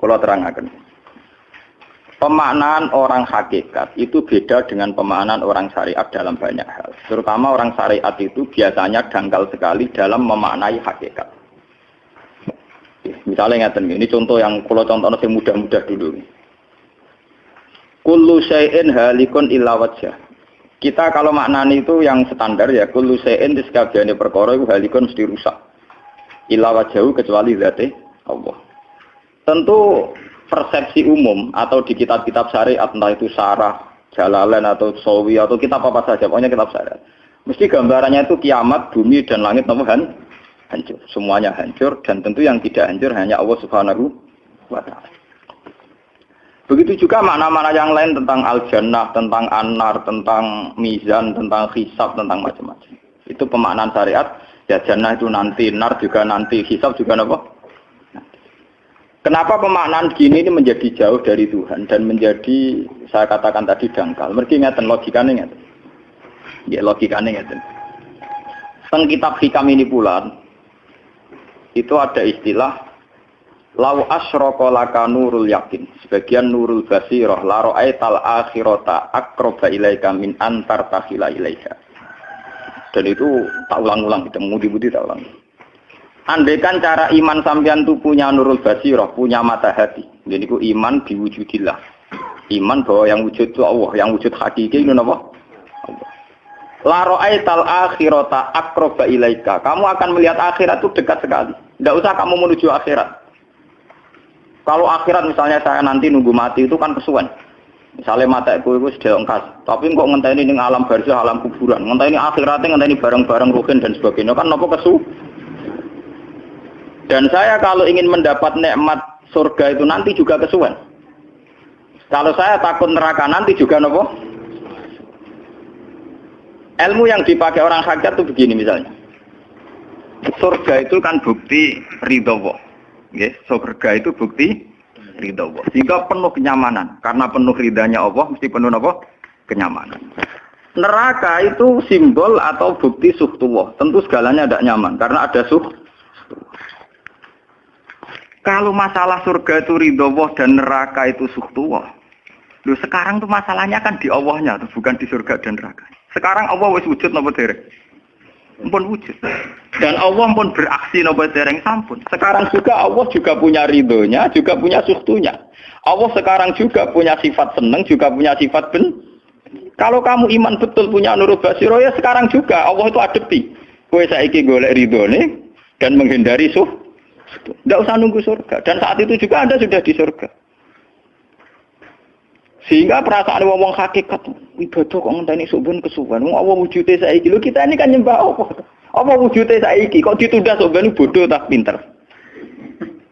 Kalau terangkan. Pemaknaan orang hakikat itu beda dengan pemaknaan orang syariat dalam banyak hal. Terutama orang syariat itu biasanya dangkal sekali dalam memaknai hakikat. Misalnya ngeten ini contoh yang kalau contoh yang mudah-mudah dulu. Kullu syai'in halikun illa wajah. Kita kalau maknani itu yang standar ya kullu syai'in di perkara itu halikun mesti rusak. Illa wajahu kecuali zate Allah. Tentu persepsi umum atau di kitab-kitab syariat entah itu sarah, jalalain atau sawi atau kitab apa saja pokoknya kitab syariat. Mesti gambarannya itu kiamat, bumi dan langit han, hancur. Semuanya hancur dan tentu yang tidak hancur hanya Allah Subhanahu wa taala. Begitu juga makna-makna yang lain tentang al-jannah, tentang anar, tentang mizan, tentang hisab, tentang macam-macam. Itu pemaknaan syariat. Ya jannah itu nanti, nar juga nanti, hisab juga apa? Kenapa pemaknaan gini ini menjadi jauh dari Tuhan dan menjadi saya katakan tadi dangkal. Mereka ngeten logikanya ngeten. Ya logikanya ngeten. Teng kitab hikam ini pula itu ada istilah lau asyraka laka nurul yakin sebagian nurul basirah la ra'aital akhirata aqraba ilaika min antar takhila ilaika dan itu tak ulang-ulang kita mudi-mudi tak ulang Andaikan cara iman sampean itu punya nurul basirah, punya mata hati. Jadi ku iman diwujudillah. Iman bahwa yang wujud itu Allah, yang wujud hakiki itu apa? Allah. La ra'aital akhirata akroba ilaika. Kamu akan melihat akhirat itu dekat sekali. Tidak usah kamu menuju akhirat. Kalau akhirat misalnya saya nanti nunggu mati itu kan kesuwen. Misalnya mata itu itu sudah engkas. Tapi kok ngenteni ini alam barzah, alam kuburan. Ngenteni akhiratnya ngenteni barang-barang ruhin dan sebagainya. Kan nopo kesu? Dan saya kalau ingin mendapat nikmat surga itu nanti juga kesuwen. Kalau saya takut neraka nanti juga nopo. Ilmu yang dipakai orang hakikat itu begini misalnya. Surga itu kan bukti ridho Ya, surga itu bukti ridho Allah. Sehingga penuh kenyamanan. Karena penuh ridhanya Allah, mesti penuh apa? Kenyamanan. Neraka itu simbol atau bukti suhtullah. Tentu segalanya tidak nyaman. Karena ada suh. Kalau masalah surga itu ridho Allah dan neraka itu suhtullah. Loh sekarang tuh masalahnya kan di Allahnya, tuh, bukan di surga dan neraka. Sekarang Allah wis wujud nopo. Pun wujud. Dan Allah pun beraksi nopo dereng sampun. Sekarang juga Allah juga punya ridhonya, juga punya suhtunya. Allah sekarang juga punya sifat seneng, juga punya sifat ben. Kalau kamu iman betul punya nurul basiro ya sekarang juga Allah itu adepi. Kue saiki golek ridhone dan menghindari suh tidak usah nunggu surga. Dan saat itu juga Anda sudah di surga. Sehingga perasaan wong hakikat ibadah kok ngenteni subhan kesuwan. Wong Allah wujude saiki. Lho kita ini kan nyembah apa? Apa wujude saiki kok ditunda subhan bodoh tak pinter.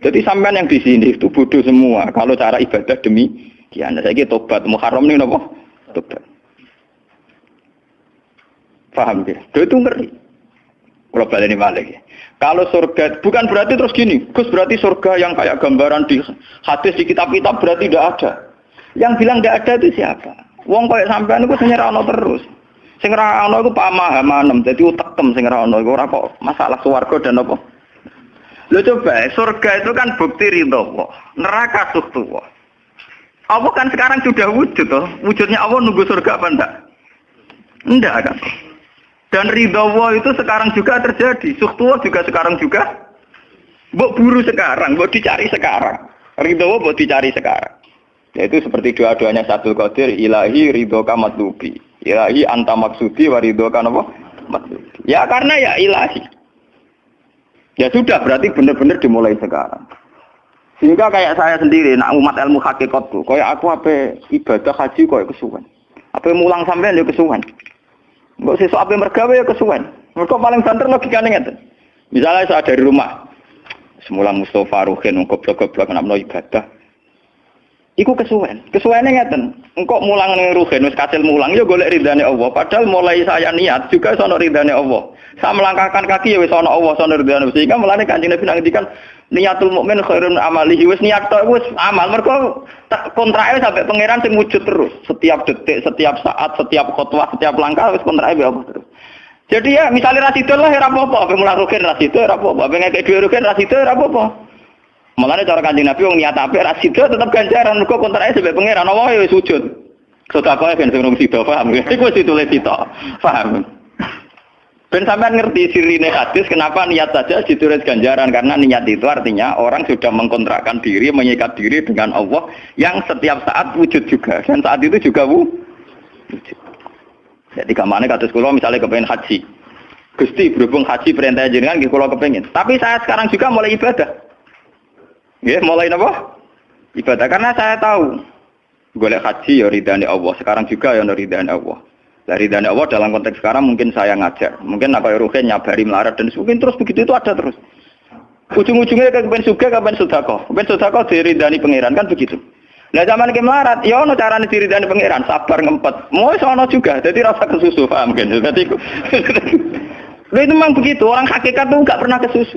Jadi sampean yang di sini itu bodoh semua. Kalau cara ibadah demi kian saya tobat muharram nih nopo tobat. Paham ya? Itu ngeri. Kalau balik ini balik ya. Kalau surga, bukan berarti terus gini, Gus berarti surga yang kayak gambaran di hadis di kitab-kitab berarti tidak ada. Yang bilang tidak ada itu siapa? Wong kayak sampean itu sing ono terus. Sing ora ono iku pamahaman, dadi utekem sing ora ono iku ora kok masalah swarga dan apa. Lo coba, surga itu kan bukti ridho Allah. Neraka suhtu Allah kan sekarang sudah wujud toh. Wujudnya Allah nunggu surga apa enggak? Enggak kan? Dan ridho itu sekarang juga terjadi. Suhtuwa juga sekarang juga. Mbok buru sekarang, mbok dicari sekarang. Ridho mbok dicari sekarang. Yaitu seperti doa-doanya satu Qadir, ilahi ridho kamatlubi. Ilahi anta maksudi wa ridho apa? Matlubi. Ya karena ya ilahi. Ya sudah, berarti benar-benar dimulai sekarang. Sehingga kayak saya sendiri, nak umat ilmu hakikat tuh, kayak aku apa ibadah haji kayak kesuwen. Apa mulang sampean ya kesuwen. Enggak sesuk ape mergawe ya kesuwen. Mergo paling banter logikane ngeten. Misalnya saya dari rumah, semula Mustafa Ruhin goblok-goblok nak ibadah. Iku kesuwen. Kesuwene ngeten. Engkau mulang ning Ruhin wis kasil mulang ya golek ridane Allah. Padahal mulai saya niat juga sono ridane Allah. Saya melangkahkan kaki ya wis ana Allah sono ridane. Sehingga mulane Kanjeng Nabi ngendikan niatul mukmin khairun amalihi wis niat tok wis amal mergo kontrake sampai pangeran sing wujud terus setiap detik setiap saat setiap khotbah setiap langkah wis kontrake Allah terus Jadi ya misalnya rasido lah ya apa-apa, apa mulai rugen rasido ya apa-apa, apa ngekek dua rasido ya Malah cara kanjeng Nabi wong niat apik rasido tetap ganjaran mergo kontrake sebagai pangeran Allah ya sujud. Sedekah ben sing sida paham. Iku wis ditulis sida. Paham. Ben sampean ngerti sirine hadis kenapa niat saja ditulis ganjaran karena niat itu artinya orang sudah mengkontrakkan diri, menyikat diri dengan Allah yang setiap saat wujud juga dan saat itu juga wujud. Jadi kamane kados kula misalnya kepengen haji. Gusti berhubung haji perintah jenengan kula kepengin. Tapi saya sekarang juga mulai ibadah. Nggih, mulai apa? Ibadah karena saya tahu golek haji ya ridane Allah. Sekarang juga ya ridane Allah. Dari ridane Allah dalam konteks sekarang mungkin saya ngajar, mungkin apa ruhen nyabari melarat dan mungkin terus begitu itu ada terus. Ujung-ujungnya ke kepen suga, kepen sudako, kepen sudako diridani pangeran kan begitu. Nah zaman ke melarat, ya ono carane diridani pangeran, sabar ngempet. Mau sono juga, jadi rasa kesusu, paham kan? Jadi itu memang begitu, orang hakikat tuh nggak pernah kesusu.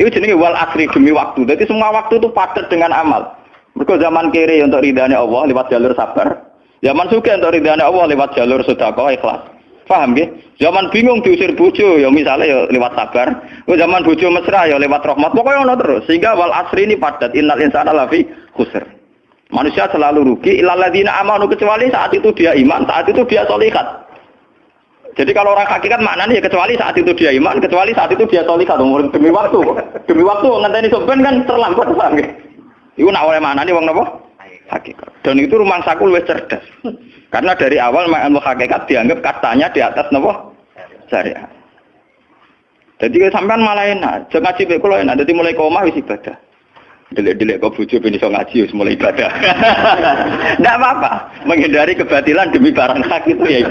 Itu jenis wal asri demi waktu. Jadi semua waktu itu padat dengan amal. Mereka zaman kiri untuk ridhani Allah lewat jalur sabar. Zaman suka untuk ridhani Allah lewat jalur sedekah ikhlas. Paham ya? Zaman bingung diusir bojo ya misalnya ya lewat sabar. Zaman bojo mesra ya lewat rahmat. Pokoknya ono terus. Sehingga wal asri ini padat. Innal insana lafi khusr. Manusia selalu rugi ilaladina amanu kecuali saat itu dia iman, saat itu dia solikat. Jadi kalau orang hakikat maknanya ya kecuali saat itu dia iman, kecuali saat itu dia solikat. Demi waktu, demi waktu ngenteni soben kan terlambat paham ya? Iku nak oleh mana nih wong nopo? Hakikat. Dan itu rumah saku lebih cerdas. Karena dari awal ilmu hakikat dianggap katanya di atas nopo syariat. Jadi sampean malah enak, jangan ngaji kalau enak. Jadi mulai koma wis ibadah. Dilek-dilek kok bujuk ben iso ngaji wis mulai ibadah. Enggak apa-apa, menghindari kebatilan demi barang hak itu ya.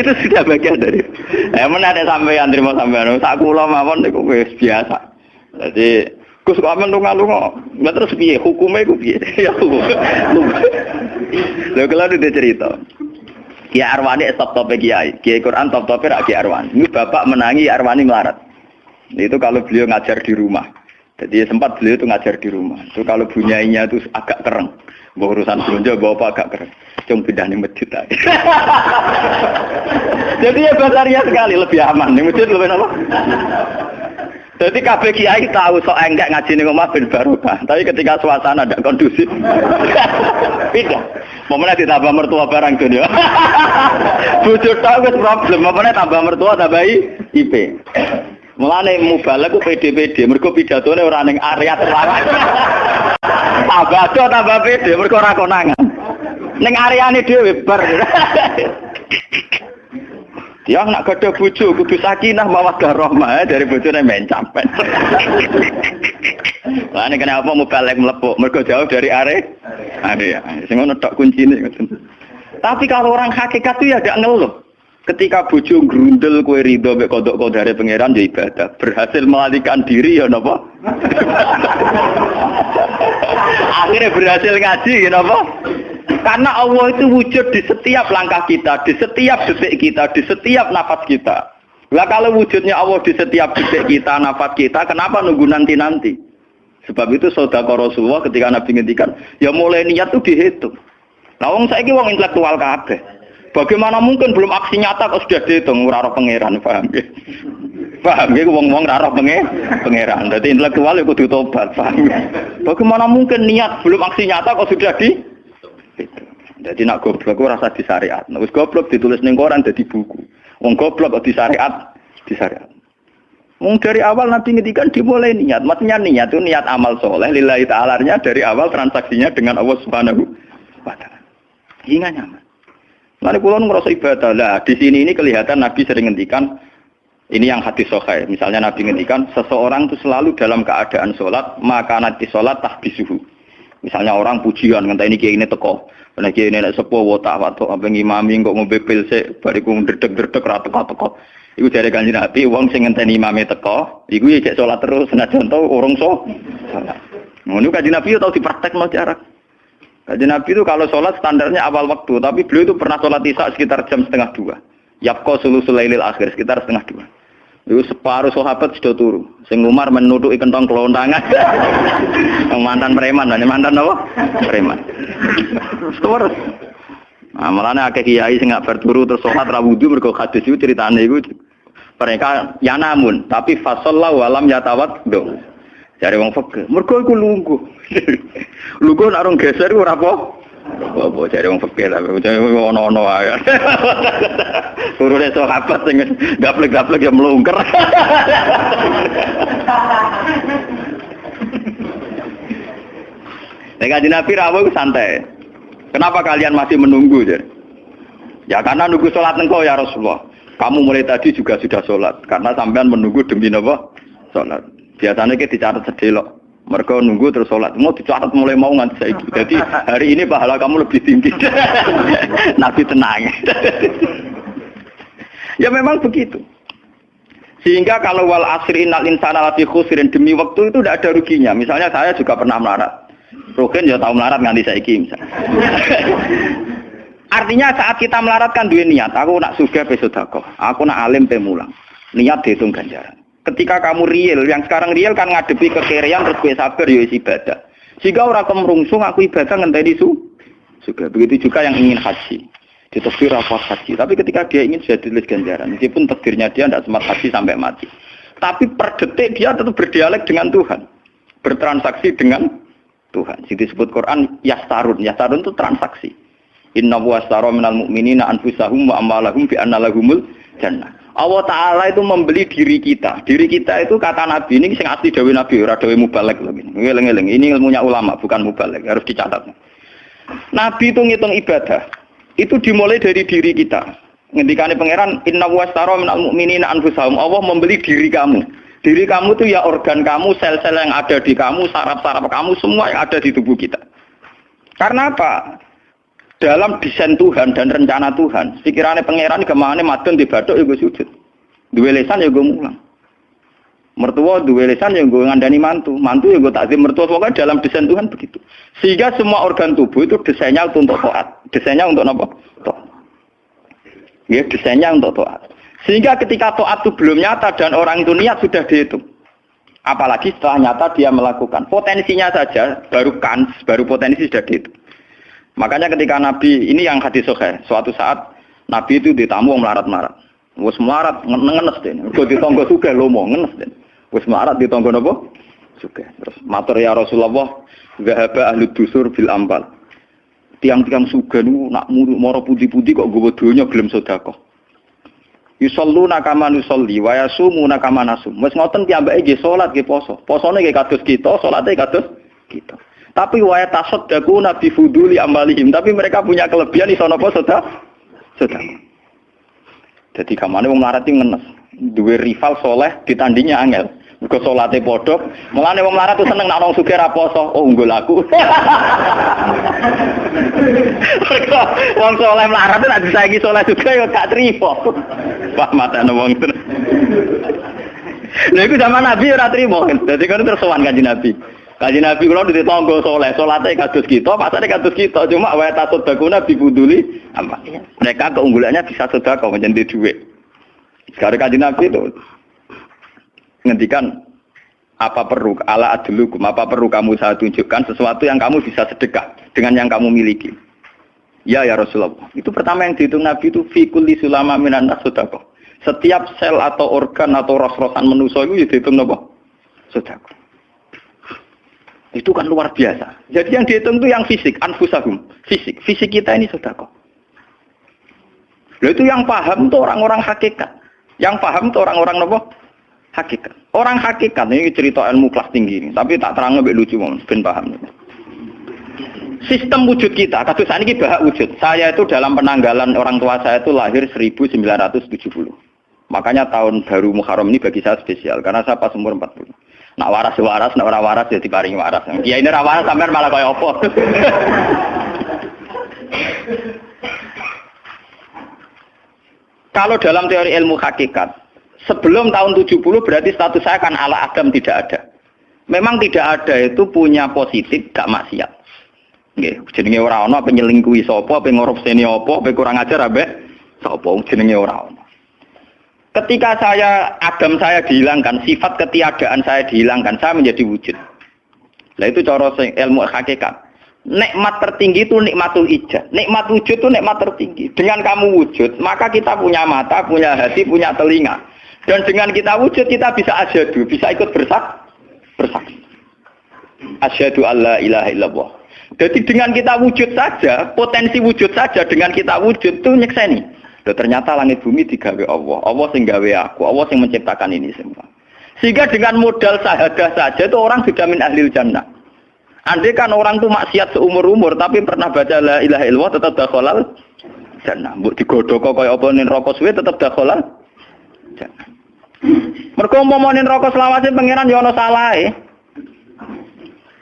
itu sudah bagian dari. Ya ada sampean terima sampean. Sak kula mawon niku wis biasa. Jadi Gus kok amen lunga-lunga. Lah terus piye hukume iku piye? Ya hukum. Lha kalau dia cerita. Kiai Arwani top tope kiai. Kiai Quran top tope rak Kiai Arwani. Ini bapak menangi Arwani melarat. Itu kalau beliau ngajar di rumah. Jadi sempat beliau itu ngajar di rumah. Itu kalau bunyainya itu agak kereng. Bawa urusan belanja bawa apa agak kereng. Cuma pindah di masjid. Jadi ya basaria sekali lebih aman. Di masjid lebih apa? Jadi kabeh kiai tahu sok enggak ngaji ning omah ben barokah. Tapi ketika suasana tidak kondusif, pindah. Momennya ditambah mertua barang dunia. Bujur tahu wis problem. Momennya tambah mertua tambah IP. Mulane mubalek ku PD-PD, mergo pidatone ora ning area terlarang. tambah do tambah PD, mergo ora konangan. Ning areane dhewe bar. Dia nak gada bojo kudu sakinah mawaddah rahmah dari bojone men sampean. Lah ini kenapa mubalek melepuk? Mergo jauh dari are. Area. Sing ngono tok kuncine. Tapi kalau orang hakikat itu ya gak ngeluh. Ketika bojo grundel kue ridho mek kodok kodare pangeran ya ibadah. Berhasil melalikan diri ya napa? Akhirnya berhasil ngaji ya napa? Karena Allah itu wujud di setiap langkah kita, di setiap detik kita, di setiap nafas kita. Lah kalau wujudnya Allah di setiap detik kita, nafas kita, kenapa nunggu nanti-nanti? Sebab itu saudara Rasulullah ketika Nabi ngendikan, ya mulai niat itu dihitung. Nah, wong saiki wong intelektual kabeh. Bagaimana mungkin belum aksi nyata kok sudah dihitung ora pangeran, paham ya? Paham ya wong-wong ora pangeran. Jadi intelektual itu kudu tobat, paham ya? Bagaimana mungkin niat belum aksi nyata kok sudah di Jadi nak goblok ora rasa di syariat. Nek goblok ditulis ning koran dadi buku. Wong goblok kok di syariat, di syariat. Wong dari awal Nabi ngedikan dimulai niat. Maksudnya niat itu niat amal soleh. Lillahi ta'alanya dari awal transaksinya dengan Allah subhanahu wa ta'ala. Hingga nyaman. Nanti pulau ngerasa ibadah lah. Di sini ini kelihatan Nabi sering ngendikan ini yang hati sokai. Misalnya Nabi ngendikan seseorang itu selalu dalam keadaan sholat maka nanti sholat tahbisuhu. Misalnya orang pujian ngentah ini kiai ini teko. Karena kiai ini sepuh wota atau apa ngimami kok ngombe pil se bariku ndredeg-ndredeg ra teko-teko. Iku dari kanji Nabi, wong sing ngenteni imame teko, iku ya cek sholat terus, senajan tau orang so. Ngono kanji Nabi tau dipraktekno jarak. Kajian Nabi itu kalau sholat standarnya awal waktu, tapi beliau itu pernah sholat isya sekitar jam setengah dua. Yapko sulu sulailil akhir sekitar setengah dua. Itu separuh sahabat sudah turu. Sing Umar menuduh kentong kelontangan. mantan preman, dan mantan apa? Preman. Terus. Nah, malah akeh kiai sing gak berturu terus sholat ra wudu mergo hadis itu ceritane iku mereka ya namun tapi fasallahu alam yatawat dong. Cari wong fakir. Mergo iku lungguh. lungguh nak rong geser ora apa? Apa cari wong fakir lah. Ono-ono ae. Turune sahabat sing gaplek-gaplek ya melungker. Nek kanjeng Nabi santai. Kenapa kalian masih menunggu? Ya karena nunggu sholat engkau ya Rasulullah. Kamu mulai tadi juga sudah sholat. Karena sampean menunggu demi apa? Sholat. Biasanya kita dicatat sedelok. Mereka nunggu terus sholat. Mau dicatat mulai mau nganti saya Jadi hari ini pahala kamu lebih tinggi. Nabi tenang. ya memang begitu. Sehingga kalau wal asri innal insana lafi khusrin demi waktu itu tidak ada ruginya. Misalnya saya juga pernah melarat. Rugen ya tahu melarat nganti saiki misalnya. Artinya saat kita melarat kan dua niat. Aku nak suga besodako. Aku nak alim pemulang. Niat dihitung ganjaran. Ketika kamu real, yang sekarang real kan ngadepi kekerian terus gue sabar ya ibadah. Jika orang kemerungsung aku ibadah ngenteni su. Juga begitu juga yang ingin haji. Ditekdir rapat haji. Tapi ketika dia ingin sudah tulis ganjaran. Meskipun takdirnya dia tidak sempat haji sampai mati. Tapi per detik dia tetap berdialek dengan Tuhan. Bertransaksi dengan Tuhan. Jadi disebut Quran yastarun. Yastarun itu transaksi. Inna wa astara minal mu'minina anfusahum wa amalahum bi anna lahumul jannah. Allah Ta'ala itu membeli diri kita. Diri kita itu kata Nabi, ini sing asli Dawi Nabi, ora Dawi Mubalek ini ilmunya ulama, bukan Mubalek, harus dicatat. Nabi itu ngitung ibadah, itu dimulai dari diri kita. Ngendikane pangeran, inna wa astara minal mu'minina anfusahum. Allah membeli diri kamu. Diri kamu itu ya organ kamu, sel-sel yang ada di kamu, saraf-saraf kamu, semua yang ada di tubuh kita. Karena apa? Dalam desain Tuhan dan rencana Tuhan, pikirannya pangeran ke mana madun di baduk ya gue sujud. Dua lesan ya gue mulang. Mertua dua lesan ya gue ngandani mantu. Mantu ya gue takzim mertua. Pokoknya dalam desain Tuhan begitu. Sehingga semua organ tubuh itu desainnya untuk toat. Desainnya untuk apa? Toat. Ya, desainnya untuk toat. Sehingga ketika toat itu belum nyata dan orang itu niat sudah dihitung. Apalagi setelah nyata dia melakukan. Potensinya saja baru kans, baru potensi sudah dihitung. Makanya ketika Nabi, ini yang hadis sohe, suatu saat Nabi itu ditamu melarat-marat. Wes melarat ngenes deh. Kok ditonggo suka lomo ngenes deh. Wes melarat ditonggo nopo? Suka. Terus matur ya Rasulullah, zahaba ahli dusur bil ambal. Tiang-tiang suga nu nak muru moro putih-putih kok gue donya gelem sedekah. Yusallu nakama nusolli wa yasumu nakama nasum. Wes ngoten piyambake nggih salat nggih poso. Posone nggih kados kita, salate kados kita. Tapi wa tasaddaqu nabi fuduli amalihim. Tapi mereka punya kelebihan iso napa sedekah? Sedekah. Jadi kamane wong melarat ngenes. Duwe rival soleh ditandingnya angel. Mergo salate padha. Mulane wong melarat tuh seneng nek wong sugih ra poso. Oh unggul aku. Mergo wong soleh melarat nek disaiki soleh juga ya gak trimo. Pak matane wong. Lha iku zaman Nabi ora trimo. Dadi kan terus sowan kanjeng Nabi. Kaji Nabi kalau di tonggo soleh, solatnya kados kita, pasarnya kados kita. Cuma wae tasut baguna bibuduli, apa? Mereka keunggulannya bisa sedekah menjadi duit. Sekarang kaji Nabi itu ngendikan apa perlu ala adlukum apa perlu kamu saya tunjukkan sesuatu yang kamu bisa sedekah dengan yang kamu miliki. Ya ya Rasulullah. Itu pertama yang dihitung Nabi itu fikul di sulama minan. Setiap sel atau organ atau ros-rosan manusia itu ya dihitung apa? Sedekah. Itu kan luar biasa. Jadi yang dihitung itu yang fisik, anfusahum. Fisik. Fisik kita ini sedekah. Lalu itu yang paham itu orang-orang hakikat. Yang paham itu orang-orang apa? Hakikat. Orang hakikat ini cerita ilmu kelas tinggi ini, tapi tak terang lebih lucu mau ben paham. Sistem wujud kita, kasus ini bahak wujud. Saya itu dalam penanggalan orang tua saya itu lahir 1970. Makanya tahun baru Muharram ini bagi saya spesial karena saya pas umur 40. Nak waras waras, nak orang waras ya paling waras. Ya ini waras sampai malah kayak opo. Kalau dalam teori ilmu hakikat, sebelum tahun 70 berarti status saya kan ala Adam tidak ada. Memang tidak ada itu punya positif, gak maksiat. Nggih, jenenge ora ana penyelingkuhi sapa, apa ngorupseni apa, apa kurang ajar abe sapa jenenge ora. Ketika saya agam saya dihilangkan, sifat ketiadaan saya dihilangkan, saya menjadi wujud. Nah itu cara ilmu hakikat. nikmat tertinggi itu nikmatul ijad. Nikmat wujud itu nikmat tertinggi. Dengan kamu wujud, maka kita punya mata, punya hati, punya telinga. Dan dengan kita wujud, kita bisa asyadu, bisa ikut bersak, bersaksi. Asyadu alla ilaha illallah. Jadi dengan kita wujud saja, potensi wujud saja dengan kita wujud itu nyekseni. Loh, ternyata langit bumi digawe Allah. Allah sing gawe aku, Allah sing menciptakan ini semua. Sehingga dengan modal sahadah saja itu orang sudah min ahlil jannah. Andai kan orang tuh maksiat seumur-umur tapi pernah baca la ilaha illallah tetap dakhalal jannah. Mbok digodhog kaya apa ning rokok suwe tetap dakhalal jannah. Mergo umpama ning rokok selawase pangeran ya ana salahe.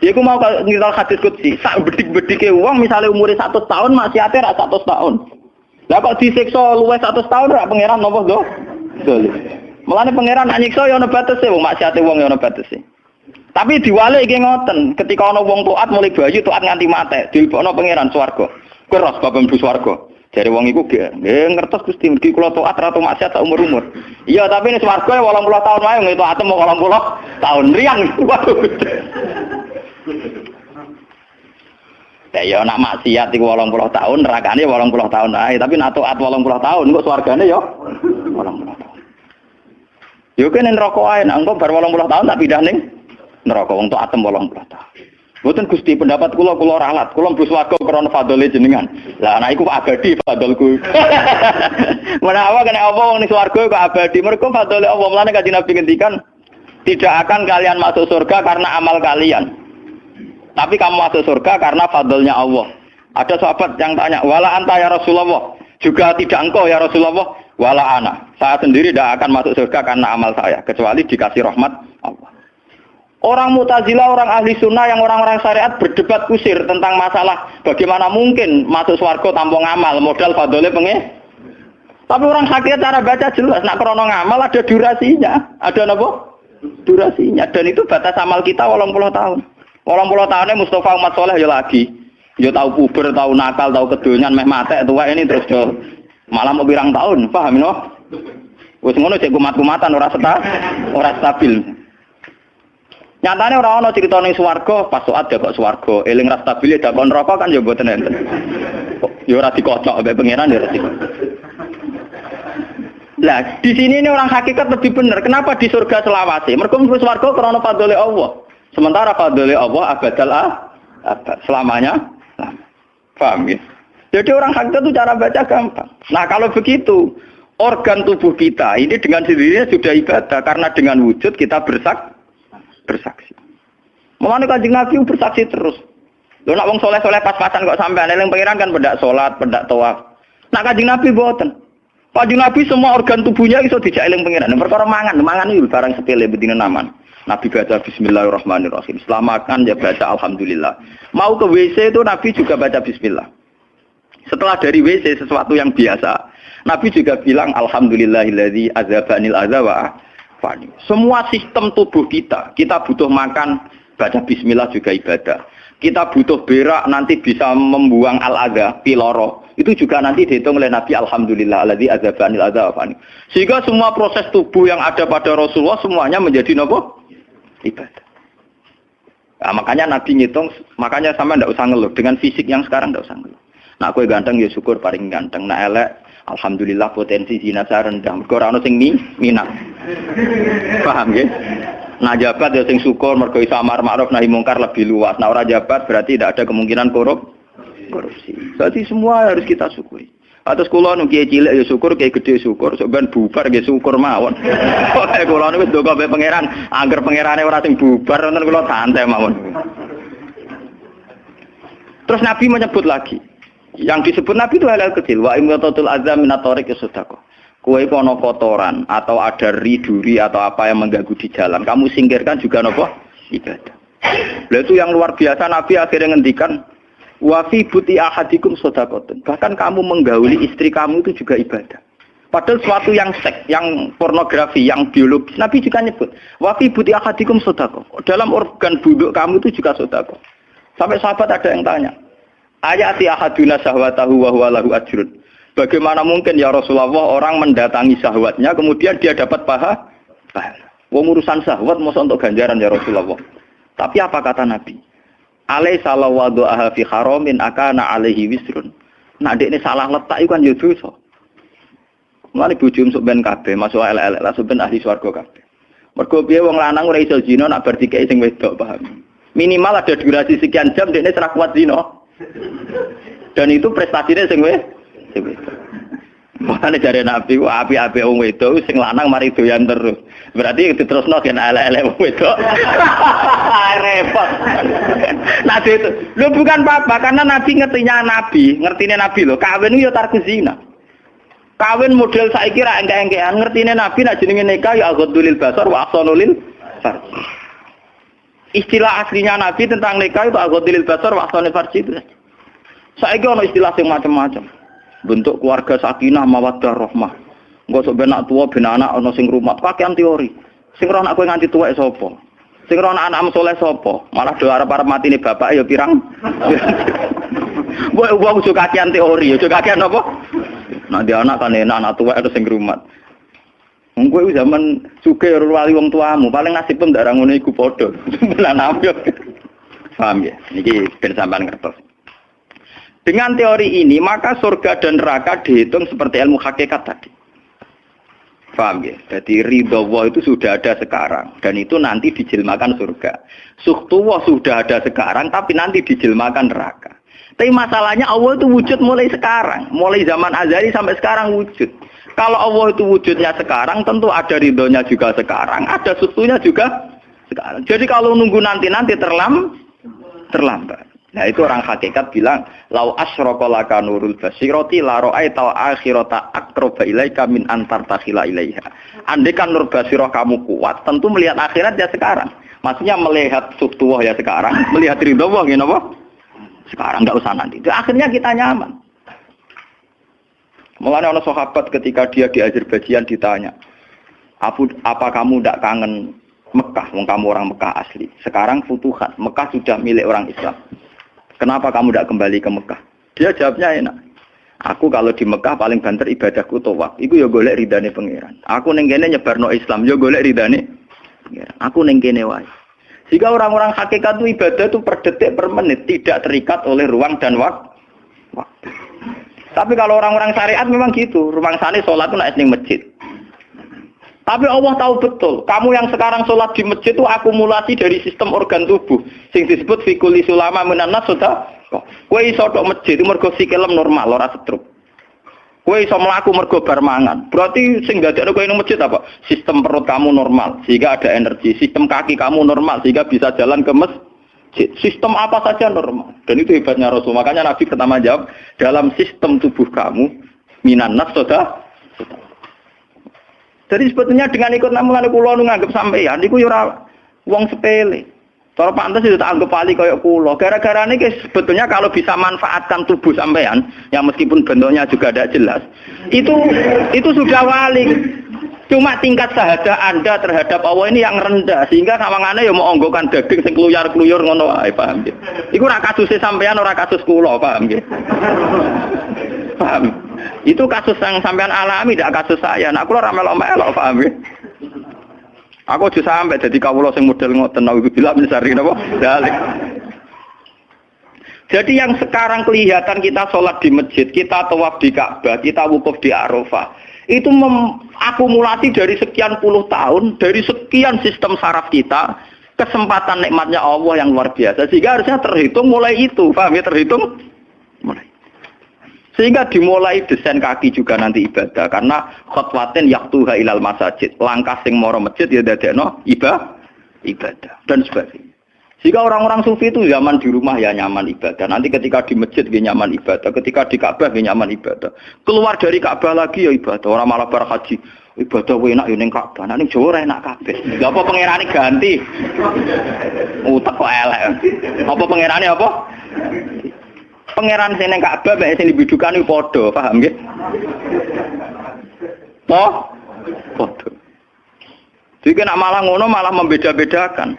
Ya aku mau ngiral hadis kutsi, sak bedik-bedike uang misalnya umurnya satu tahun masih ada rak satu tahun. Lah kok disiksa luwes satu tahun rak pangeran nopo do? Mulane pangeran anyiksa ya ana batese wong maksiate wong ya ana batese. Tapi diwale iki ngoten, ketika ana wong taat mulai bayi taat nganti mate, dilebokno pangeran swarga. Keros bab mlebu swarga. Jare wong iku nggih ngertos Gusti mergi kula taat ra maksiat sak umur-umur. Iya, tapi nek swarga 80 ya tahun wae ngeto atem 80 tahun riang. Waduh. Ya ya nak maksiat iku 80 tahun, nerakane 80 tahun ae, tapi nak taat 80 tahun kok swargane ya 80 tahun. Yo kene neraka ae, nak engko bar 80 tahun tak pindah ning neraka wong atem 80 tahun. Mboten Gusti pendapat kula kula ralat, kula mlebu swarga krana jenengan. Lah anak iku abadi fadholku. Menawa kena apa wong ning swarga abadi? Mergo fadhole Allah mulane kanjeng Nabi ngendikan tidak akan kalian masuk surga karena amal kalian. Tapi kamu masuk surga karena fadlnya Allah. Ada sahabat yang tanya, wala anta ya Rasulullah. Juga tidak engkau ya Rasulullah. Wala ana. Saya sendiri tidak akan masuk surga karena amal saya. Kecuali dikasih rahmat Allah. Orang mutazilah, orang ahli sunnah yang orang-orang syariat berdebat kusir tentang masalah bagaimana mungkin masuk swarga tanpa ngamal, modal fadole penge. Tapi orang hakikat cara baca jelas, nak krono ngamal ada durasinya, ada apa? Durasinya, dan itu batas amal kita walau puluh tahun. Walau puluh tahunnya Mustafa Umat Soleh ya lagi, ya tahu puber, tahu nakal, tahu kedonyan, meh mate tua ini terus jo malah mau birang tahun, paham no? Wes ngono cek kumat-kumatan ora seta, ora stabil. Nyatane ora ana cerita ning swarga, pas saat ya kok swarga, eling ra stabil ya kon rokok kan ya mboten enten. Ya ora dikocok mbek pangeran ya ora Lah, di sini ini orang hakikat lebih benar. Kenapa di surga selawase? Mergo mlebu swarga krana fadhole Allah. Sementara fadhole Allah abadal ah, abad selamanya. Nah, paham ya? Jadi orang hakikat itu cara baca gampang. Nah, kalau begitu, organ tubuh kita ini dengan sendirinya sudah ibadah karena dengan wujud kita bersak bersaksi. Mulane Kanjeng Nabi bersaksi terus. Lho nak wong soleh-soleh pas-pasan kok sampean eling pangeran kan pendak salat, pendak tawaf. Nak Kanjeng Nabi boten. Kanjeng Nabi semua organ tubuhnya iso dijak eling pangeran. Perkara mangan, mangan itu barang sepele bedine naman. Nabi baca bismillahirrahmanirrahim. Setelah makan ya baca alhamdulillah. Mau ke WC itu Nabi juga baca bismillah. Setelah dari WC sesuatu yang biasa, Nabi juga bilang alhamdulillahilladzi azabanil azaba fani. Semua sistem tubuh kita, kita butuh makan, baca bismillah juga ibadah. Kita butuh berak nanti bisa membuang al-adha, piloro. Itu juga nanti dihitung oleh Nabi Alhamdulillah alladzi azabanil adza fani. Sehingga semua proses tubuh yang ada pada Rasulullah semuanya menjadi nopo? Ibadah. Nah, makanya Nabi ngitung, makanya sama ndak usah ngeluh. Dengan fisik yang sekarang ndak usah ngeluh. Nah, aku ganteng ya syukur paling ganteng. Nah, elek Alhamdulillah potensi zina saya rendah. Mergo ora sing minat. Paham ya? Nah jabat ya sing syukur mergo iso amar ma'ruf nahi mungkar lebih luas. Nah ora jabat berarti tidak ada kemungkinan korup korupsi. Berarti semua harus kita syukuri. Atas kula nu kiai cilik ya syukur, kiai gede syukur, sampean bubar ya syukur mawon. Pokoke kula niku ndonga be pangeran, angger pangerane ora sing bubar wonten kula santai mawon. Terus Nabi menyebut lagi, yang disebut Nabi itu hal-hal kecil. Wa imratatul azam minatorik ya sedekah. Kue kono kotoran atau ada riduri atau apa yang mengganggu di jalan, kamu singkirkan juga nopo ibadah. Lalu itu yang luar biasa Nabi akhirnya ngendikan wafi buti ahadikum sodakotun. Bahkan kamu menggauli istri kamu itu juga ibadah. Padahal suatu yang seks, yang pornografi, yang biologis. Nabi juga nyebut wafi buti ahadikum sodako. Dalam organ buduk kamu itu juga sodako. Sampai sahabat ada yang tanya, Ayati ahaduna syahwatahu wa huwa lahu ajrun. Bagaimana mungkin ya Rasulullah orang mendatangi syahwatnya kemudian dia dapat paha? Pahala. Wong urusan syahwat mau untuk ganjaran ya Rasulullah. Tapi apa kata Nabi? Alai salah wadu'aha fi haramin akana alaihi wisrun. Nah, ini salah letak itu kan ya dosa. Mulane bojo sok ben kabeh, masuk elek-elek lah ben ahli swarga kabeh. Mergo piye wong lanang ora iso zina nak bar dikeki sing wedok, paham? Minimal ada durasi sekian jam dekne serak kuat zina. Dan itu prestasinya sing wedok. Makanya dari Nabi, wah api-api wong wedok sing lanang mari doyan terus. Berarti diterusno kan elek-elek wong wedok. Repot. Nabi itu, lu bukan apa-apa karena Nabi ngertinya Nabi, ngertinya Nabi lo. Kawin itu ya tarku zina. Kawin model saya kira engke-engkean ngertine Nabi nak jenenge nikah ya aghadulil basar wa ahsanulil. Istilah aslinya Nabi tentang nikah itu aghadulil basar wa ahsanul farj itu. Saiki ono istilah sing macam-macam bentuk keluarga sakinah mawaddah rahmah. Engko sok ben tua ben anak ana sing rumah. Kakean teori. Sing ora anak kowe nganti tuwek sapa? Sing ora anak anakmu soleh sapa? Malah do arep-arep matine bapak ya pirang? Mbok wong suka kakean teori ya kakean apa? Nah dia anak kan enak anak tua itu sing rumah Wong kowe zaman suge wali wong tuamu paling nasib pun darah ngono iku padha. Lan Paham ya? Niki ben sampean ngertos. Dengan teori ini, maka surga dan neraka dihitung seperti ilmu hakikat tadi. Paham ya? Jadi ridho Allah itu sudah ada sekarang. Dan itu nanti dijilmakan surga. Suhtuwah sudah ada sekarang, tapi nanti dijilmakan neraka. Tapi masalahnya Allah itu wujud mulai sekarang. Mulai zaman azali sampai sekarang wujud. Kalau Allah itu wujudnya sekarang, tentu ada ridhonya juga sekarang. Ada suhtunya juga sekarang. Jadi kalau nunggu nanti-nanti terlam, terlambat. Nah itu orang hakikat bilang, lau asyraka laka nurul basiroti la ra'aita akhirata akroba ilaika min antar takhila ilaiha. Andai kan nur basirah kamu kuat, tentu melihat akhirat ya sekarang. Maksudnya melihat subtuwah ya sekarang, melihat ridho wah ya apa? Sekarang nggak usah nanti. Itu akhirnya kita nyaman. Mulanya orang sahabat ketika dia di Azerbaijan ditanya, apa, apa kamu tidak kangen Mekah, wong kamu orang Mekah asli. Sekarang futuhat, Mekah sudah milik orang Islam. Kenapa kamu tidak kembali ke Mekah? Dia jawabnya enak. Aku kalau di Mekah paling banter ibadahku tawaf. Iku ya golek ridane pangeran. Aku ning kene nyebarno Islam ya golek ridane. Aku ning kene wae. Jika orang-orang hakikat itu ibadah itu per detik per menit tidak terikat oleh ruang dan waktu. Tapi kalau orang-orang syariat memang gitu. Rumah sana sholat itu naik masjid. Tapi Allah tahu betul, kamu yang sekarang sholat di masjid itu akumulasi dari sistem organ tubuh. Sing disebut fikuli sulama menanas sudah. Kue iso tok masjid itu mergo sikilem normal, ora setruk. Kue iso melaku mergo bar mangan. Berarti sing ada kue ini masjid apa? Sistem perut kamu normal, sehingga ada energi. Sistem kaki kamu normal, sehingga bisa jalan ke masjid. Sistem apa saja normal. Dan itu hebatnya Rasul. Makanya Nabi pertama jawab, dalam sistem tubuh kamu, minan sudah jadi sebetulnya dengan ikut namulan kulo nganggep sampeyan niku yo ora wong sepele. Cara pantas itu tak anggap pali kayak kulo. Gara-gara ini sebetulnya kalau bisa manfaatkan tubuh sampean, yang meskipun bentuknya juga tidak jelas, itu itu sudah wali. Cuma tingkat sahaja Anda terhadap Allah ini yang rendah sehingga kawangannya ya mau onggokan daging sing ngono wae, paham ya? Iku ora sampean ora kasus paham ya? Paham? Itu kasus yang sampean alami, tidak kasus saya. Nah, aku ora melok-melok, paham ya? Aku aja sampai jadi kawula sing model ngoten nawi bila mencari napa? Dalik. Jadi yang sekarang kelihatan kita sholat di masjid, kita tawaf di Ka'bah, kita wukuf di Arafah, itu akumulasi dari sekian puluh tahun, dari sekian sistem saraf kita, kesempatan nikmatnya Allah yang luar biasa. Sehingga harusnya terhitung mulai itu, paham ya terhitung? Sehingga dimulai desain kaki juga nanti ibadah karena khotwatin yaktuha ilal masajid. Langkah sing moro masjid ya dadekno ibadah ibadah dan sebagainya. Jika orang-orang sufi itu zaman di rumah ya nyaman ibadah. Nanti ketika di masjid dia nyaman ibadah. Ketika di Ka'bah dia nyaman ibadah. Keluar dari Ka'bah lagi ya ibadah. Orang malah berhaji. Ibadah gue enak ya Ka'bah. Nanti Jawa enak kabeh. Gak apa pangerane ganti. Utak kok elek. Apa pangerane apa? Pangeran sini Ka'bah bae sing dibidukan iku paham nggih? Oh, padha. Jadi nak malah ngono malah membeda-bedakan.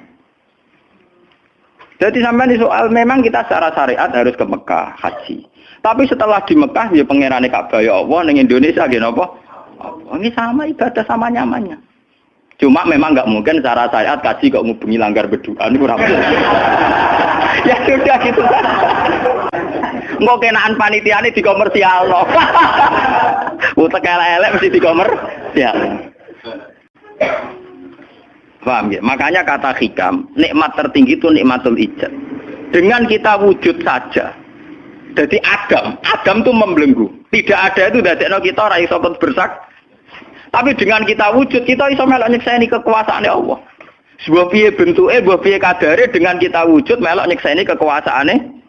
Jadi sampai di soal memang kita secara syariat harus ke Mekah haji. Tapi setelah di Mekah ya pangeran Ka'bah ya Allah ning Indonesia gini apa? Ini sama ibadah sama nyamannya. Cuma memang nggak mungkin secara syariat kaji kok ngubungi langgar berdoa ini kurang ya sudah gitu kan. Engko kenaan panitiane di komersial no. Utek elek mesti komersial. Paham ya? Makanya kata hikam, nikmat tertinggi itu nikmatul ijad. Dengan kita wujud saja. Jadi Adam, Adam itu membelenggu. Tidak ada itu dari kita orang iso bersak. Tapi dengan kita wujud, kita iso melok nyekseni kekuasaan Allah. Sebuah piye bentuknya, sebuah piye kadare dengan kita wujud melok nyekseni kekuasaannya.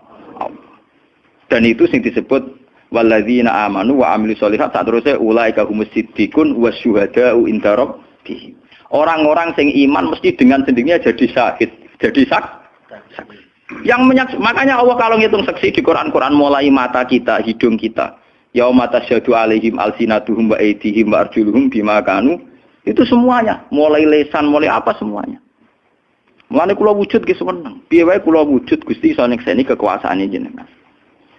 Dan itu sing disebut walladzina amanu wa amilu sholihat saat terusnya ulaika humus siddiqun wa syuhada'u inda rabbihim. Orang-orang sing iman mesti dengan sendirinya jadi syahid, jadi sak. Yang menyak, makanya Allah kalau ngitung saksi di Quran-Quran mulai mata kita, hidung kita, yauma tasyadu alaihim alsinatuhum wa aydihim wa arjuluhum bima kanu itu semuanya mulai lesan mulai apa semuanya Mulane kula wujud ki seneng. Piye wae kula wujud Gusti iso nekseni kekuasaane jenengan.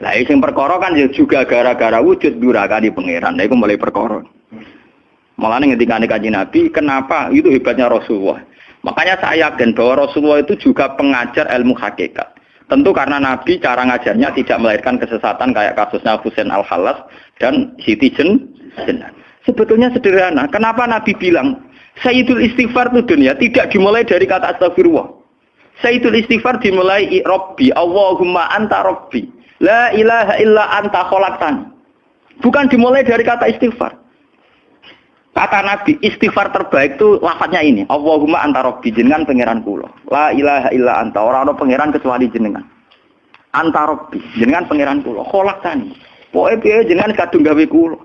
Lah sing perkara kan ya juga gara-gara wujud durakani pangeran. Nah iku mulai perkara. Mulane ngendikane kanjeng Nabi, kenapa itu hebatnya Rasulullah. Makanya saya yakin bahwa Rasulullah itu juga pengajar ilmu hakikat. Tentu karena Nabi cara ngajarnya tidak melahirkan kesesatan kayak kasusnya Husain Al-Halas dan Siti Jen. Sebetulnya sederhana. Kenapa Nabi bilang Sayyidul istighfar itu dunia tidak dimulai dari kata astagfirullah. Sayyidul istighfar dimulai Robbi, Allahumma anta Robbi. La ilaha illa anta kholaktan. Bukan dimulai dari kata istighfar. Kata Nabi, istighfar terbaik itu lafadznya ini. Allahumma anta Robbi, jenengan pangeran kula. La ilaha illa anta, orang ada pangeran kecuali jenengan. Anta Robbi, jenengan pangeran kula. Kholaktan. Pokoknya piye jenengan kadung gawe kula.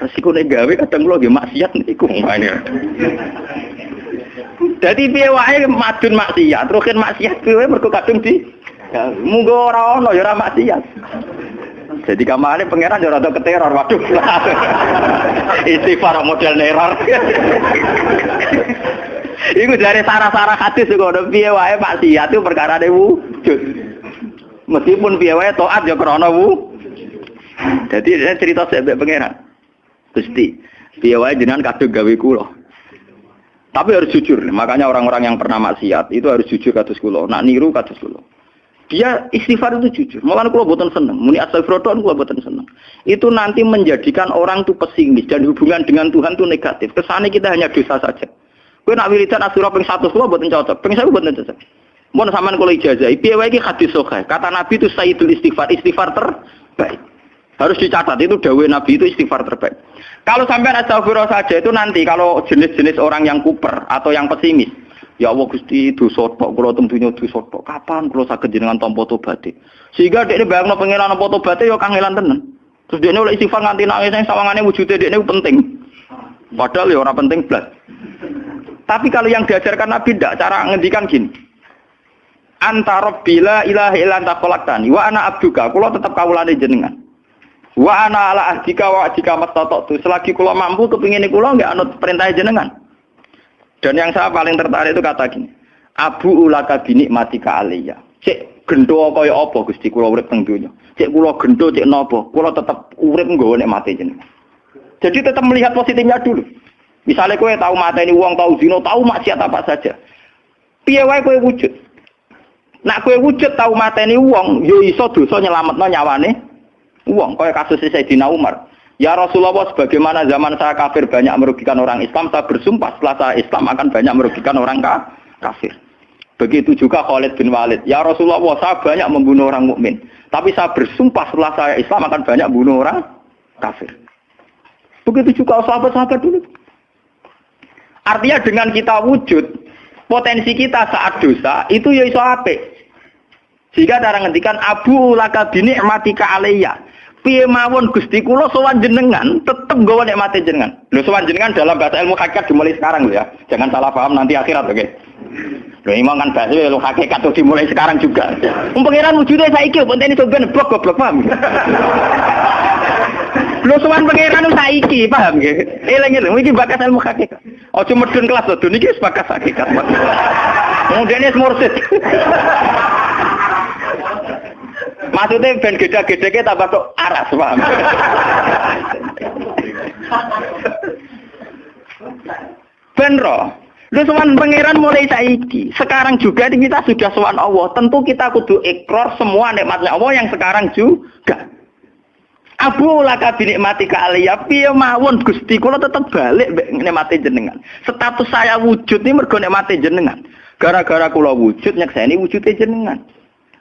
Resiko nek gawe kadang kula nggih maksiat niku. Dadi piye wae madun maksiat, rukin maksiat piye mergo kadung di munggo ora ono ya ora maksiat. Jadi kamane pangeran yo rada keteror, waduh. Istighfar model neror. Iku dari sarah-sarah hadis kok piye wae maksiat itu perkara wujud. Meskipun piye wae taat ya wu. Jadi cerita sebab pangeran. Gusti, piye wae jenengan kadung gawe kula. Tapi harus jujur, makanya orang-orang yang pernah maksiat itu harus jujur kados kula. Nak niru kados kula. Dia istighfar itu jujur. Malah kula boten seneng. Muni astagfirullah kula boten seneng. Itu nanti menjadikan orang itu pesimis dan hubungan dengan Tuhan itu negatif. Kesannya kita hanya dosa saja. Kowe nak wiridan asura ping 100 kula boten cocok. Ping 1000 boten cocok. Mun sampean kula ijazah, piye wae hadis. Kata Nabi itu sayyidul istighfar, istighfar terbaik. Harus dicatat itu dawe Nabi itu istighfar terbaik. Kalau sampai astagfirullah saja itu nanti kalau jenis-jenis orang yang kuper atau yang pesimis. Ya Allah Gusti itu sotok, kalau tentunya itu sotok. Kapan kalau sakit jenengan tompo tobaté? Sehingga dia bayangno pengiran tompo tobaté ya kangelan tenan. Terus dia oleh istighfar nganti nangis yang sawangannya wujudnya dia ini penting. Padahal ya orang penting belas. Tapi kalau yang diajarkan Nabi tidak, cara ngendikan gini. Antara bila ilaha illa anta khalaqtani wa ana abduka, kula tetap kawulane jenengan. Wa ana ala ahdika wa ahdika tu. Selagi kula mampu kepingin kula nggak anut perintah jenengan. Dan yang saya paling tertarik itu kata gini. Abu ulaka bini mati ka aliyah. Cek gendo kaya apa Gusti kula urip teng donya. Cek kula gendo cek napa? Kula tetap urip nggawa nek mati jenengan. Jadi tetap melihat positifnya dulu. Misalnya kowe tahu mata ini uang, tahu zino, tahu maksiat apa saja. Piye wae wujud. Nak kowe wujud tahu mata ini uang, yo iso dosa nyelametno nyawane uang. Kaya kasus Sayyidina Umar. Ya Rasulullah, sebagaimana zaman saya kafir banyak merugikan orang Islam, saya bersumpah setelah saya Islam akan banyak merugikan orang kafir. Begitu juga Khalid bin Walid. Ya Rasulullah, saya banyak membunuh orang mukmin, tapi saya bersumpah setelah saya Islam akan banyak membunuh orang kafir. Begitu juga sahabat-sahabat dulu. Artinya dengan kita wujud, potensi kita saat dosa itu ya iso apik. Sehingga cara ngendikan Abu laka bini matika alaiya piye mawon Gusti kula sowan jenengan tetep gawa mati jenengan. Lho sowan jenengan dalam bahasa ilmu hakikat dimulai sekarang lho ya. Jangan salah paham nanti akhirat oke. Okay? Lho imam kan bahasa ilmu hakikat tuh dimulai sekarang juga. Wong pangeran wujude saiki pontene soben blok goblok paham. Lho sowan pangeran saiki paham nggih. Eling-eling iki bakas ilmu hakikat. Ojo medun kelas lho, niki wis bakas hakikat. Ini mursid. Maksudnya ben gede-gede tambah kok aras, paham? ben roh, Lu sowan pangeran mulai saiki. Sekarang juga kita sudah sowan Allah. Tentu kita kudu ikrar semua nikmatnya Allah yang sekarang juga. Abu laka binikmati ka aliyah piye mawon Gusti kula tetep balik nikmati jenengan. Status saya wujud ini mergo nikmati jenengan. Gara-gara kula wujud nyekseni wujude jenengan.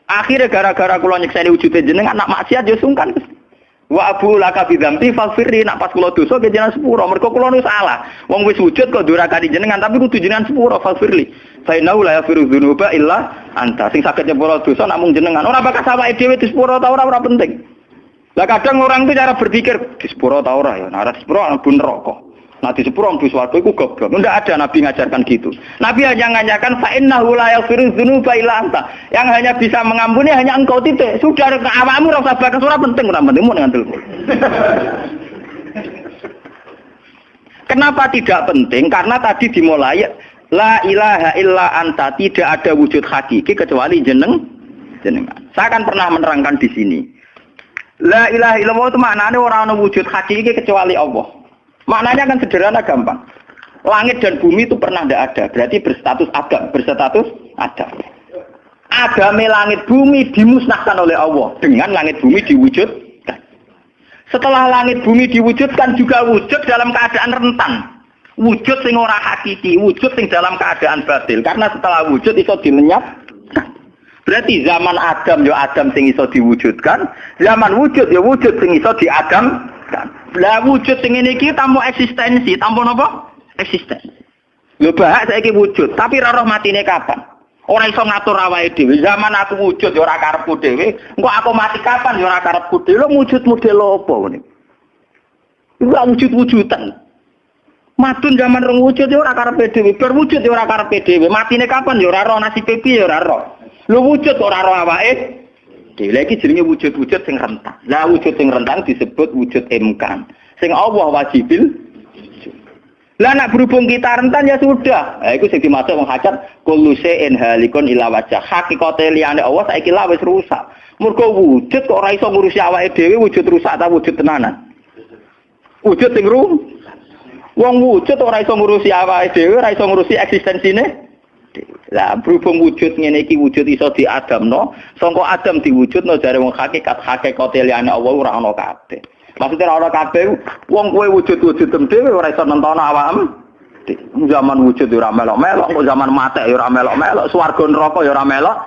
Akhirnya gara-gara kula nyekseni wujude jenengan nak maksiat yo sungkan Gusti. Wa abu laka bidzambi falfirri nak pas kula dosa ke jenengan sepuro. Mergo kula nu salah. Wong wis wujud kok durakani jenengan tapi kudu jenengan sepuro falfirli. Fa innahu la yafiru dzunuba illa anta. Sing saged nyepuro dosa namung jenengan. Ora bakal sawake dhewe disepuro ta ora ora penting. Lah kadang orang itu cara berpikir di sepuro ta ora ya. Nah, di sepuro ana rokok. Nah di sepuro ambu swarga iku goblok. Tidak ada Nabi ngajarkan gitu. Nabi hanya mengajarkan fa innahu la yaghfiru dzunuba illa anta. Yang hanya bisa mengampuni hanya engkau titik. Sudah awakmu ora usah bakas ora penting ora penting mun ngantul. Kenapa tidak penting? Karena tadi dimulai la ilaha illa anta tidak ada wujud hakiki kecuali jeneng jenengan. Saya akan pernah menerangkan di sini. La ilaha illallah itu maknanya orang wujud hakiki kecuali Allah. Maknanya kan sederhana gampang. Langit dan bumi itu pernah tidak ada. Berarti berstatus adam. Berstatus adam. Agame langit bumi dimusnahkan oleh Allah. Dengan langit bumi diwujudkan. Setelah langit bumi diwujudkan juga wujud dalam keadaan rentan. Wujud sing ora hakiki. Wujud sing dalam keadaan batil. Karena setelah wujud itu dilenyap. Berarti zaman Adam ya Adam sing iso diwujudkan, zaman wujud ya wujud sing iso diadam lah wujud sing ngene tanpa eksistensi, tanpa napa? Eksistensi. Lho bahak saiki wujud, tapi ora roh matine kapan? Ora iso ngatur awake dhewe. Zaman aku wujud ya ora karepku dhewe, engko aku mati kapan ya ora karepku dhewe. Lho wujud model apa ngene? Wujud-wujudan. Madun zaman rong wujud ya ora karepe dhewe, berwujud ya ora karepe dhewe. Matine kapan ya ora roh nasibe piye ya ora roh. Lho wujud ora roh awake gede. Lagi jenenge wujud-wujud sing rentang. Lah wujud sing rentang disebut wujud imkan. Sing Allah wajibil lah nak berhubung kita rentan ya sudah. Nah, itu sing dimaksud wong hajat kullu shay'in halikun ila wajah. Hakikate liyane Allah saiki lah wis rusak. Mergo wujud kok ora iso ngurusi awake dhewe wujud rusak ta wujud tenanan. Wujud sing ru Wong wujud ora iso ngurusi awake dhewe, ora iso ngurusi eksistensine lah berhubung wujud ngene iki wujud iso diadamno, sangka adam diwujudno jare wong hakikat hakikate liyane Allah ora ana kabeh. Maksudnya ora ana kabeh wong kowe wujud-wujud dhewe ora iso nentono awakmu. Zaman wujud ora melok-melok, kok zaman mate ora melok-melok, swarga neraka ya ora melok.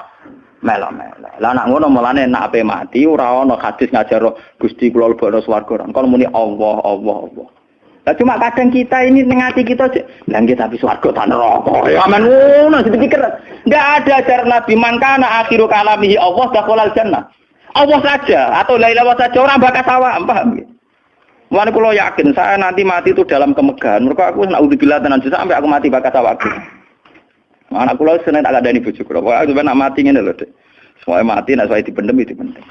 Melok-melok. Lah nak ngono mulane nak ape mati ora ana hadis ngajar Gusti kula lebokno swarga. Kon muni Allah, Allah, Allah. Nah, cuma kadang kita ini nengati kita bilang kita tapi suarga tak neraka. Ya aman ngono dipikir. Enggak ada ajaran Nabi mangkana akhiru kalamihi Allah dakhalal jannah. Allah saja atau la ilaha saja orang bakal sawa, paham ya? Mulane kula yakin saya nanti mati itu dalam kemegahan. Mereka aku naudzubillah tenan sampai aku mati bakal sawa. Anak kula seneng tak ada bojo kula. Pokoke nak mati ngene lho, Dek. Semua mati nak saya dipendem itu pendem.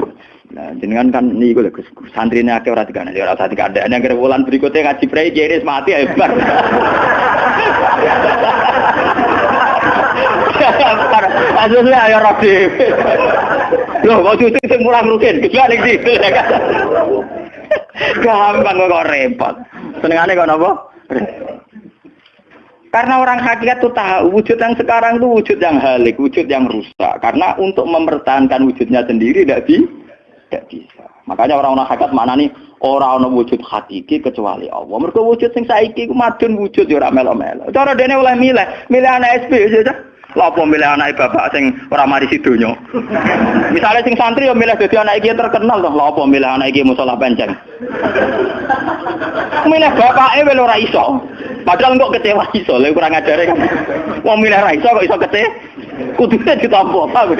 Nah, jenengan kan niku lho Gus. Santrine akeh ora dikane, ora usah dikandani anggere wulan berikutnya ngaji prei kiri mati ae bar. Asline ayo dhewe. Lho, kok cucu sing mulang rugen, gejala ning situ. Gampang kok repot. Senengane kok napa? Karena orang hakikat itu tahu wujud yang sekarang itu wujud yang halik, wujud yang rusak. Karena untuk mempertahankan wujudnya sendiri tidak bisa tidak bisa. Makanya orang-orang hakikat mana nih orang-orang wujud hakiki kecuali Allah. Mereka wujud sing saiki ku madun wujud ya ora melo-melo. Cara dene oleh milih, milih anak SP aja. Apa milih anak bapak sing ora mari sidonya. Misalnya sing santri ya milih dadi anak iki terkenal toh. Lah apa milih anak iki musola penceng. milih bapake wel ora iso. Padahal kok kecewa iso, lha kurang ajare kan. Wong milih ra iso kok iso kecewa. Kudune ditampa, paham.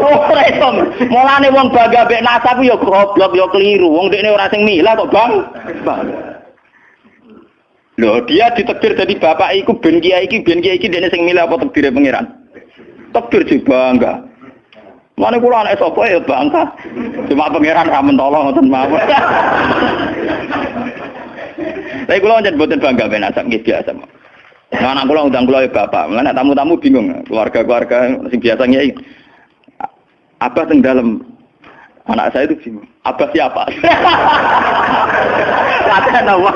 Oh, iso. Mulane wong bangga mek nasab yo goblok yo keliru. Wong dekne ora sing milah kok, Bang. Loh, dia ditekdir jadi bapak iku ben kiai iki ben kiai iki dene sing milih apa tekdire pangeran? Tekdir sih bangga. Mana kula anak sapa ya bangga. Cuma pangeran ra mentolo ngoten mawon. Tapi kula njen boten bangga ben asap nggih biasa. Nah, anak kula undang kula ya bapak. Mulane tamu-tamu bingung, keluarga-keluarga sing biasa nyai. Apa teng dalam Anak saya itu bingung. Abah siapa? Latihan apa?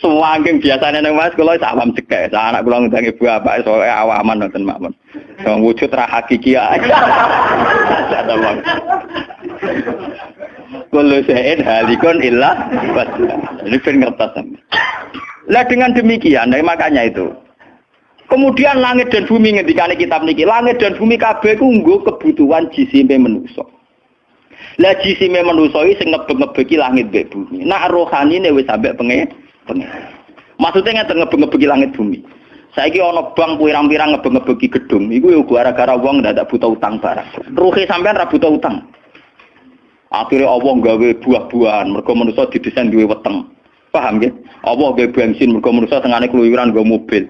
Semua angking biasanya nang mas kalau awam cekek. Saya anak kula ngundang ibu apa soalnya awaman nonton makmun. Yang wujud ra hakiki aja. Kalau saya halikon ilah Ini ben ngertas. Lah dengan demikian, nah, makanya itu Kemudian langit dan bumi ngendikane kitab niki, langit dan bumi kabeh ku nggo kebutuhan jisime manusa. Lah jisime manusa iki sing ngebek-ngebeki langit mbek bumi. Nak rohanine wis sampe penge penge. Maksudnya ngeten ngebek-ngebeki langit bumi. Saiki ana bank pirang-pirang ngebek-ngebeki gedung, iku yo gara-gara wong ndak buta utang barang. Ruhe sampean ra buta utang. Akhirnya Allah gawe buah-buahan, mereka manusia didesain duwe weteng. Paham ya? Allah gawe bensin, mereka manusia tengahnya keluyuran gawe mobil.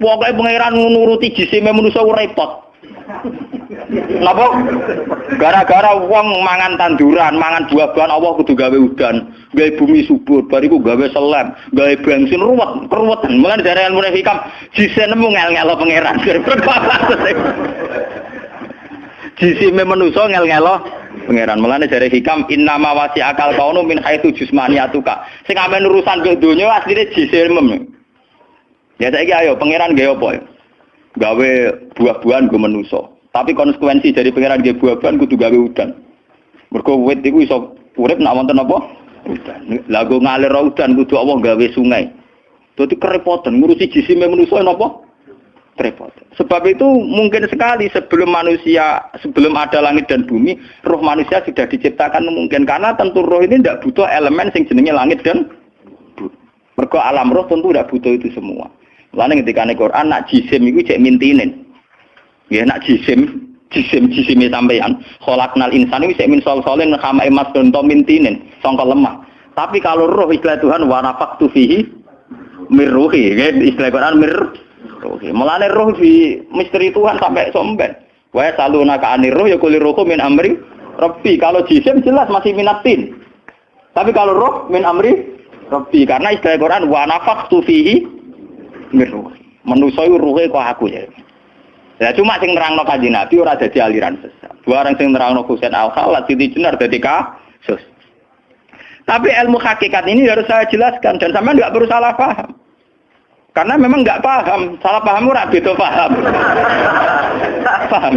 Pokoknya pangeran nuruti jisime manusia repot. Napa? Gara-gara wong mangan tanduran, mangan buah-buahan Allah kudu gawe udan, gawe bumi subur, bariku gawe selam, gawe bensin ruwet, keruwetan. Mulane dari ilmu hikam jisene nemu ngel-ngelo pangeran. Jisime manusa ngel-ngelo pangeran. Mulane dari hikam innama wasi akal kaunu min haitsu jismaniyatuka. Sing amen urusan donya asline jisime. Ya saya ayo pangeran gaya apa ya? Gawe buah-buahan gue menuso. Tapi konsekuensi dari pangeran gaya buah-buahan kudu gawe udan. Mergo wit iku iso urip nak wonten apa? Udan. Lah go ngalir udan kudu Allah gawe sungai. Dadi kerepotan ngurusi jisime manusa napa? Repot. Sebab itu mungkin sekali sebelum manusia, sebelum ada langit dan bumi, roh manusia sudah diciptakan mungkin karena tentu roh ini tidak butuh elemen sing jenenge langit dan bumi. Alam roh tentu tidak butuh itu semua. Lalu ketika nih Quran nak jisim itu cek mintinin. Ya nak jisim, jisim jisimi sampeyan. Kholaknal insan itu cek min sol solin kama emas donto mintinin, songkol lemah. Tapi kalau roh istilah Tuhan warafak fihi mirruhi, ya, istilah Quran mir ruhi. Mulane roh di misteri Tuhan sampai somben. Wa saluna ka anir roh ya kulir rohku min amri Rabbi. Kalau jisim jelas masih minatin. Tapi kalau roh min amri Rabbi karena istilah Quran wa nafaqtu fihi miruh. Manusa iku ruhe kok aku ya. Ya cuma sing nerangno kanjeng Nabi ora dadi aliran sesat. Barang sing nerangno Husain Al-Khalat Siti Jenar dadi kasus. Tapi ilmu hakikat ini harus saya jelaskan dan sama nggak perlu salah paham. Karena memang nggak paham, salah paham ora beda paham. paham.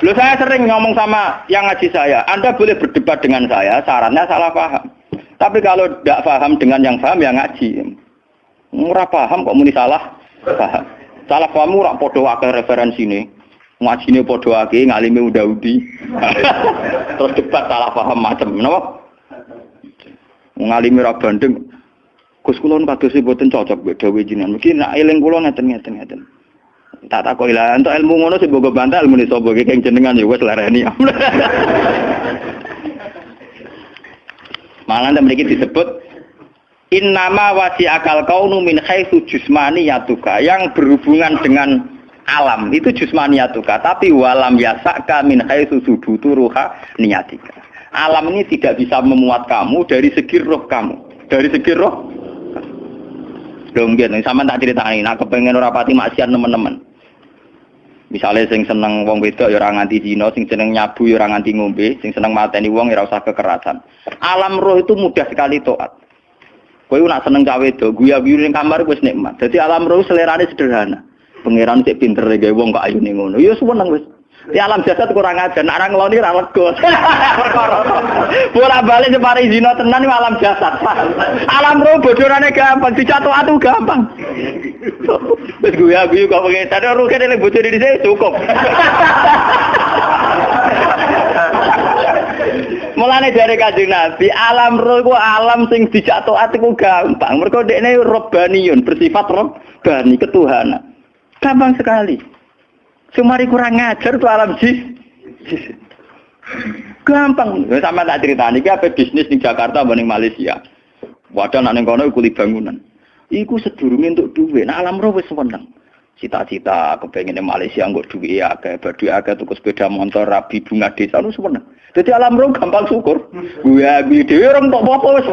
Lu saya sering ngomong sama yang ngaji saya, Anda boleh berdebat dengan saya, sarannya salah paham. Tapi kalau tidak paham dengan yang paham, ya ngaji. Murah paham kok muni salah. Paham. Salah paham ora padha akeh referensine. Ngajine padha akeh ngalime udah-udi. Terus debat salah paham macam napa? Ngalime ra bandeng. Gus kula kados mboten cocok mbek dawuh jenengan. Mungkin nak eling kula ngeten-ngeten ngeten. Tak tak kok ilang untuk ilmu ngono sing bogo bantal ilmu sapa iki keng jenengan ya wis. Malah mriki disebut Innama wasi akal kaunu min haitsu yatuka yang berhubungan dengan alam itu yatuka tapi walam yasaka min haitsu subutu ruha niyatika. Alam ini tidak bisa memuat kamu dari segi roh kamu, dari segi roh. Dong sama tak ceritain, aku pengen rapati maksiat teman-teman. Misalnya sing seneng wong wedok ya ora nganti zina, sing seneng nyabu ya ora nganti ngombe, sing seneng mateni wong ya ora usah kekerasan. Alam roh itu mudah sekali toat. Kowe nak seneng cawe itu, guya guyu ning kamar wis nikmat. Jadi alam roh selerane sederhana. Pangeran cek pinter gawe wong kok ayune ngono. Ya seneng wis. Di alam jasad kurang aja, nak orang ngeloni ra lega. Bola balik separi zina tenan itu alam jasad. Alam roh bodorane gampang, dicatu atu gampang. Wis guya guyu kok pengen tadi roh kene bocor di sini cukup. Mulane dari kanjeng Nabi, alam roh ku alam sing dijak taat iku gampang. Mergo dekne robbaniyun, bersifat robbani, ketuhanan. Gampang sekali. Sumari kurang ngajar tuh alam jis. Gampang. Sama tak cerita nih, apa bisnis di Jakarta banding Malaysia. Wadah nang kono iku bangunan. Iku sedurunge untuk duit. Nah alam roh wis seneng. Cita-cita kepengen Malaysia nggak duit ya kayak badu agak tuku sepeda motor rabi bunga desa lu sebenarnya jadi alam roh gampang syukur. Gue gue dewi orang tak apa wes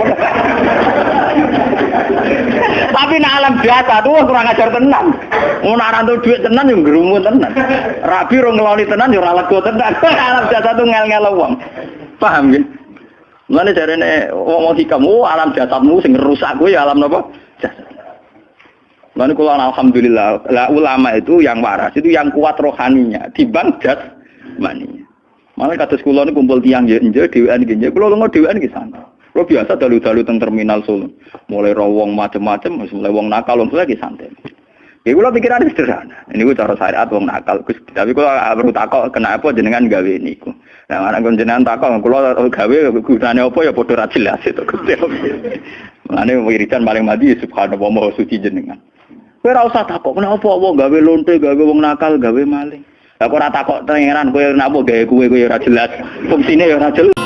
tapi nak alam biasa tuh kurang ajar tenan. Mau naran tuh duit tenan yang gerumun tenan. Rabi orang ngeloni tenan yang ralat tenan. Alam biasa tuh ngel ngel uang paham gitu Mana cari nih, ngomong kamu alam jasadmu sing rusak gue ya alam apa? Jasad. Lalu kalau alhamdulillah, lah ulama itu yang waras, itu yang kuat rohaninya, dibang jas maninya. Malah kata sekolah ini kumpul tiang ya, enje, dewan gini, kalau nggak dewan di sana. Lo biasa dalu-dalu teng terminal Solo, mulai rawong macem-macem, mulai wong nakal, wong lagi santai. Ya kalau pikiran sederhana. Ini gue cara syariat wong nakal. Tapi kalau perlu takok kena apa jenengan gawe niku. Nah, mana gue jenengan takok kalau gawe gunane apa ya padha ra jelas itu. Mane wiridan paling mati subhanallah maha suci jenengan. Kowe ora usah takok kenapa apa gawe lonte, gawe wong nakal, gawe maling. Lah kok ora takok pangeran kowe napa gawe kowe kowe ora jelas. Fungsine ya ora jelas.